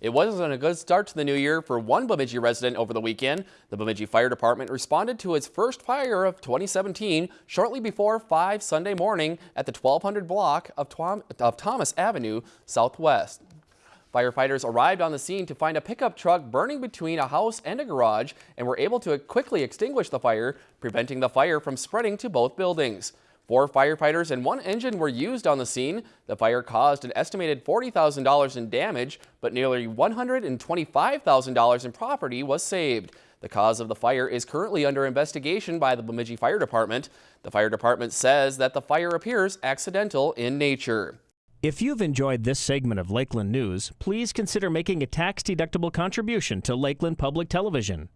It wasn't a good start to the new year for one Bemidji resident over the weekend. The Bemidji Fire Department responded to its first fire of 2017 shortly before 5 Sunday morning at the 1200 block of, of Thomas Avenue Southwest. Firefighters arrived on the scene to find a pickup truck burning between a house and a garage and were able to quickly extinguish the fire, preventing the fire from spreading to both buildings. Four firefighters and one engine were used on the scene. The fire caused an estimated $40,000 in damage, but nearly $125,000 in property was saved. The cause of the fire is currently under investigation by the Bemidji Fire Department. The fire department says that the fire appears accidental in nature. If you've enjoyed this segment of Lakeland News, please consider making a tax-deductible contribution to Lakeland Public Television.